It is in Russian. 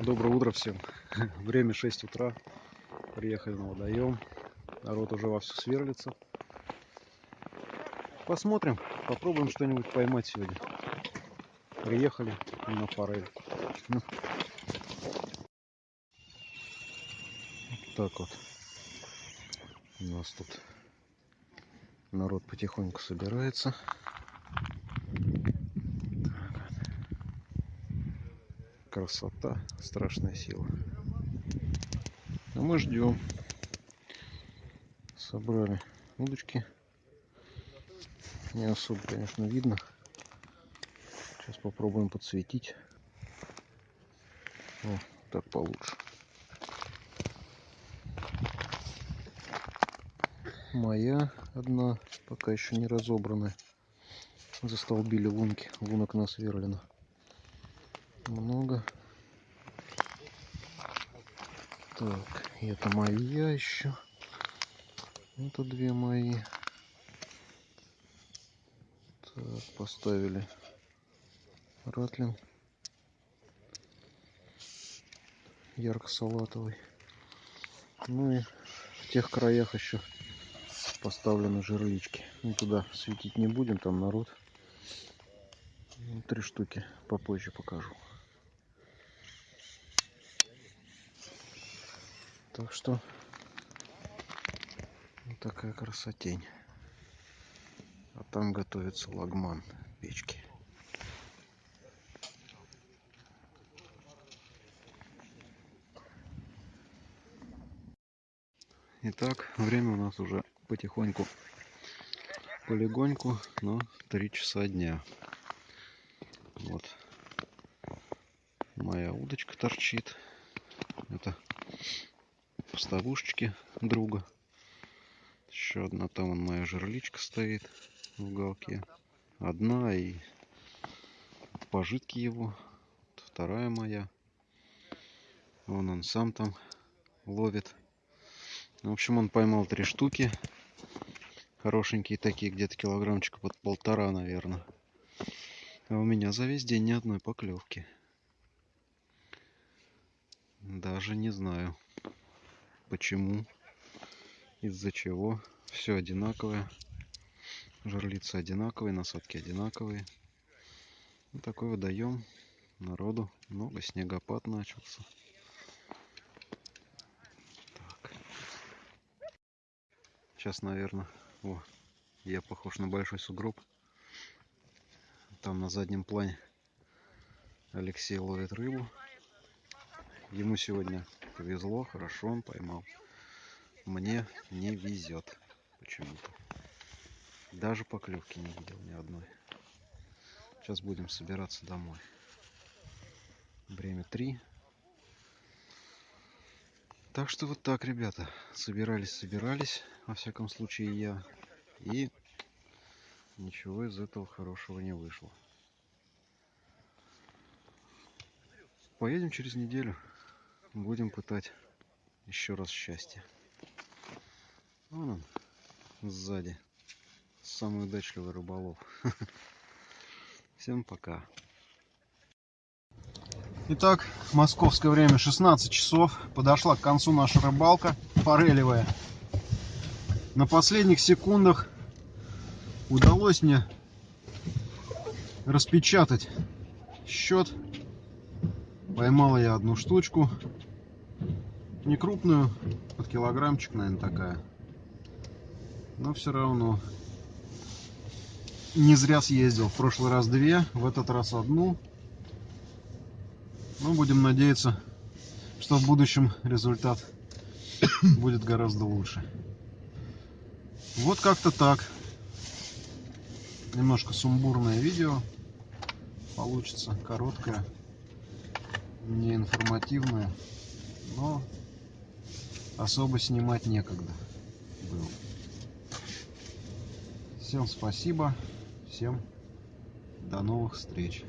Доброе утро всем. Время 6 утра. Приехали на водоем. Народ уже вовсю сверлится. Посмотрим. Попробуем что-нибудь поймать сегодня. Приехали на форель. Ну. Так вот. У нас тут народ потихоньку собирается. Красота, страшная сила. А мы ждем. Собрали удочки. Не особо, конечно, видно. Сейчас попробуем подсветить. О, так получше. Моя одна, пока еще не разобранная. Застолбили лунки, лунок насверлено много. Так, это моя еще. Это две мои. Так, поставили ратлин. Ярко-салатовый. Ну и в тех краях еще поставлены жерлички. Ну, туда светить не будем, там народ. Три штуки попозже покажу. Так что вот такая красотень. А там готовится лагман печки. Итак, время у нас уже потихоньку, полегоньку, но 3 часа дня. Вот моя удочка торчит. Это поставушечки друга. Еще одна там он моя жерличка стоит в уголке. Одна и пожитки его. Вторая моя. Вон он сам там ловит. В общем, он поймал три штуки. Хорошенькие такие, где-то килограммчика под полтора, наверное. А у меня за весь день ни одной поклевки. Даже не знаю почему, из-за чего. Все одинаковое. Жерлицы одинаковые, насадки одинаковые. Вот такой водоем. Народу много, снегопад начался. Так. Сейчас, наверное, о, я похож на большой сугроб. Там на заднем плане Алексей ловит рыбу. Ему сегодня повезло, хорошо он поймал. Мне не везет почему-то. Даже поклевки не видел ни одной. Сейчас будем собираться домой. Время 3. Так что вот так, ребята. Собирались, собирались. Во всяком случае, я. И ничего из этого хорошего не вышло. Поедем через неделю будем пытать еще раз счастье. Вон он сзади. Самый удачливый рыболов. Всем пока. Итак, московское время 16 часов. Подошла к концу наша рыбалка форелевая. На последних секундах удалось мне распечатать счет. Поймала я одну штучку не крупную, под килограммчик, наверное, такая. Но все равно не зря съездил. В прошлый раз две, в этот раз одну. Но будем надеяться, что в будущем результат будет гораздо лучше. Вот как-то так. Немножко сумбурное видео получится, короткое, не информативное, но особо снимать некогда было. Всем спасибо, всем до новых встреч.